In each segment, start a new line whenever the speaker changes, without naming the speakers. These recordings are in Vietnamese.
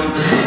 아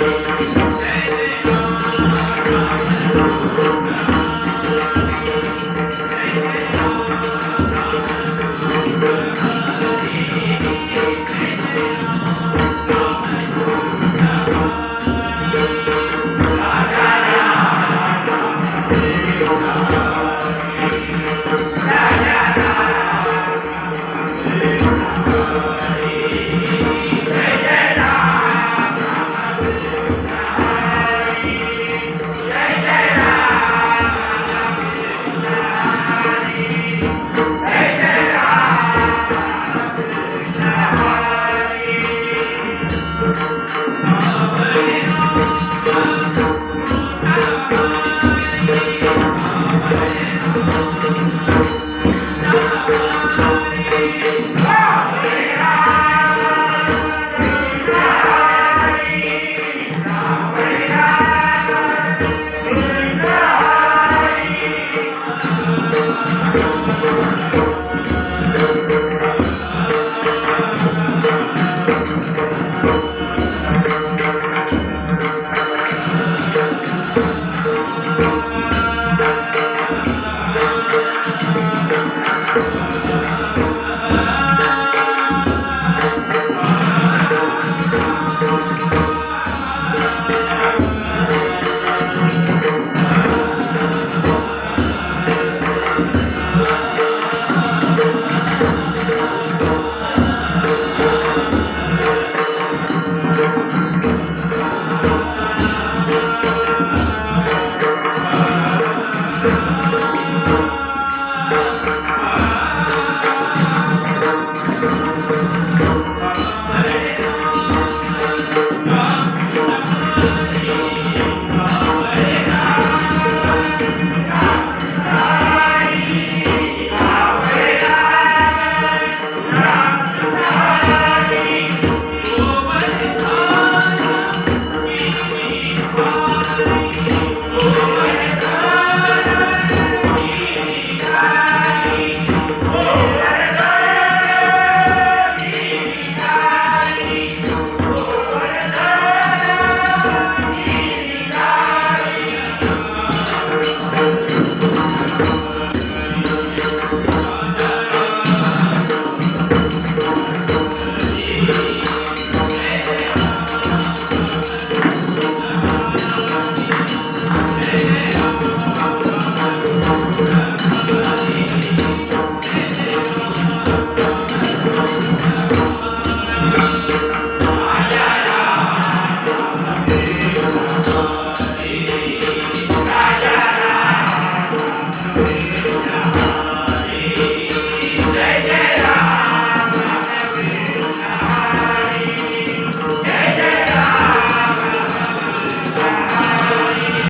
Hey, Thank
Thank you.